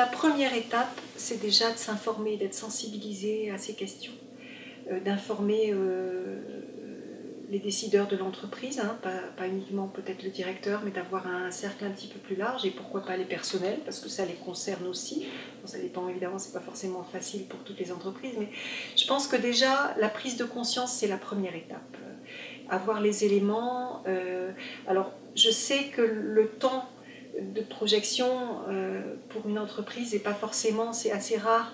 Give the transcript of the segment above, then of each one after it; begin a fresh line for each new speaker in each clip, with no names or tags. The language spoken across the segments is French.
la première étape, c'est déjà de s'informer, d'être sensibilisé à ces questions, euh, d'informer euh, les décideurs de l'entreprise, hein, pas, uniquement peut-être le directeur, mais d'avoir un cercle un petit peu plus large, et pourquoi pas les personnels, parce que ça les concerne aussi. ça dépend évidemment, c'est pas forcément facile pour toutes les entreprises, mais je pense que déjà, la prise de conscience, c'est la première étape. avoir les éléments, alors je sais que le temps de projection euh, pour une entreprise n'est pas forcément, c'est assez rare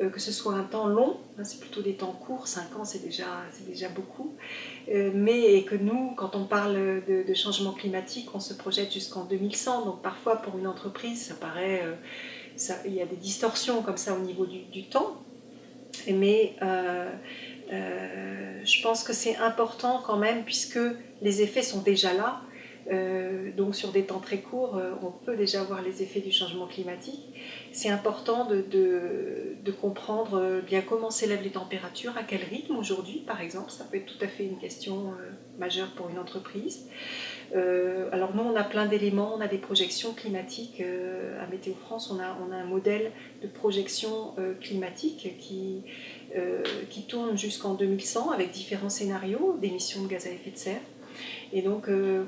euh, que ce soit un temps long, hein, c'est plutôt des temps courts, 5 ans c'est déjà, déjà beaucoup, euh, mais que nous, quand on parle de, changement climatique, on se projette jusqu'en 2100, donc parfois pour une entreprise, ça paraît, ça, il y a des distorsions comme ça au niveau du temps, mais je pense que c'est important quand même puisque les effets sont déjà là, euh, donc sur des temps très courts, euh, on peut déjà voir les effets du changement climatique. C'est important de, de, comprendre euh, bien comment s'élèvent les températures, à quel rythme aujourd'hui par exemple, ça peut être tout à fait une question majeure pour une entreprise. alors nous on a plein d'éléments, on a des projections climatiques, à Météo France on a, on a un modèle de projection climatique qui, qui tourne jusqu'en 2100 avec différents scénarios d'émissions de gaz à effet de serre. Et donc, euh,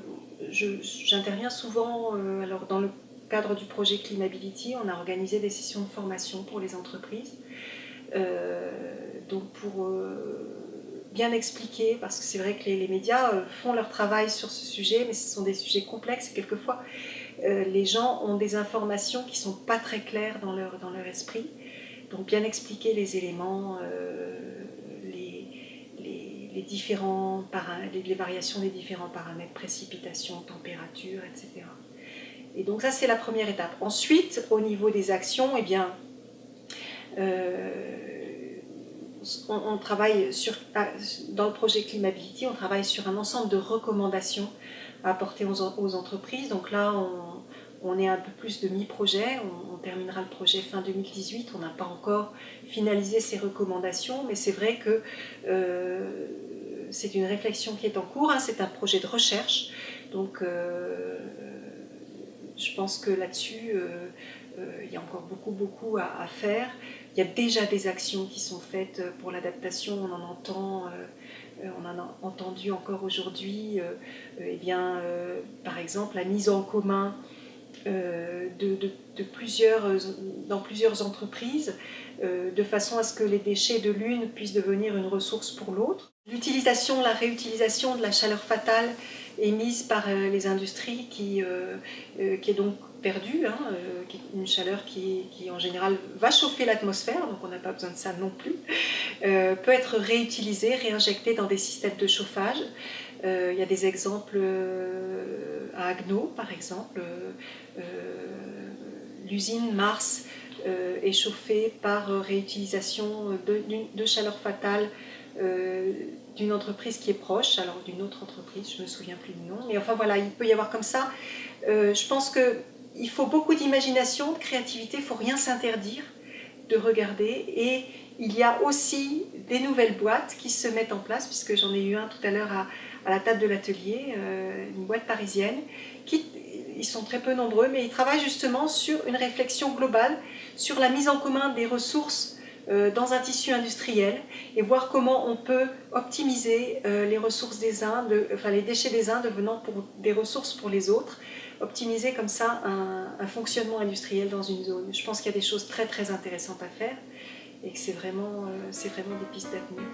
j'interviens souvent, euh, alors dans le cadre du projet Climability, on a organisé des sessions de formation pour les entreprises. Euh, donc pour bien expliquer, parce que c'est vrai que les, médias font leur travail sur ce sujet, mais ce sont des sujets complexes et quelquefois les gens ont des informations qui ne sont pas très claires dans leur, dans leur esprit. Donc bien expliquer les éléments, les, différents les, variations des différents paramètres, précipitation, température, etc. Et donc ça, c'est la première étape. Ensuite, au niveau des actions, eh bien, euh, on, travaille sur, ah, dans le projet Climability, on travaille sur un ensemble de recommandations à apporter aux, aux entreprises. Donc là, on, on est un peu plus de mi-projet, on, terminera le projet fin 2018, on n'a pas encore finalisé ces recommandations, mais c'est vrai que euh, c'est une réflexion qui est en cours, hein. c'est un projet de recherche, donc euh, je pense que là-dessus, euh, il y a encore beaucoup, beaucoup à, faire. Il y a déjà des actions qui sont faites pour l'adaptation, on en entend on a entendu encore aujourd'hui, eh par exemple la mise en commun euh, de, plusieurs, dans plusieurs entreprises, euh, de façon à ce que les déchets de l'une puissent devenir une ressource pour l'autre. L'utilisation, la réutilisation de la chaleur fatale émise par euh, les industries qui, qui est donc perdue, hein, une chaleur qui, en général va chauffer l'atmosphère, donc on n'a pas besoin de ça non plus, peut être réutilisée, réinjectée dans des systèmes de chauffage. il y a des exemples Agno, par exemple, euh, l'usine Mars euh, est chauffée par réutilisation de, chaleur fatale euh, d'une entreprise qui est proche, alors d'une autre entreprise, je ne me souviens plus du nom, mais enfin voilà, il peut y avoir comme ça. je pense qu'il faut beaucoup d'imagination, de créativité, il ne faut rien s'interdire de regarder et il y a aussi des nouvelles boîtes qui se mettent en place, puisque j'en ai eu un tout à l'heure à, à, la table de l'atelier, une boîte parisienne, qui ils sont très peu nombreux, mais ils travaillent justement sur une réflexion globale sur la mise en commun des ressources euh, dans un tissu industriel et voir comment on peut optimiser euh, les ressources des uns, les déchets des uns devenant pour des ressources pour les autres, optimiser comme ça un, fonctionnement industriel dans une zone. Je pense qu'il y a des choses très très intéressantes à faire et que c'est vraiment, euh, vraiment des pistes d'avenir.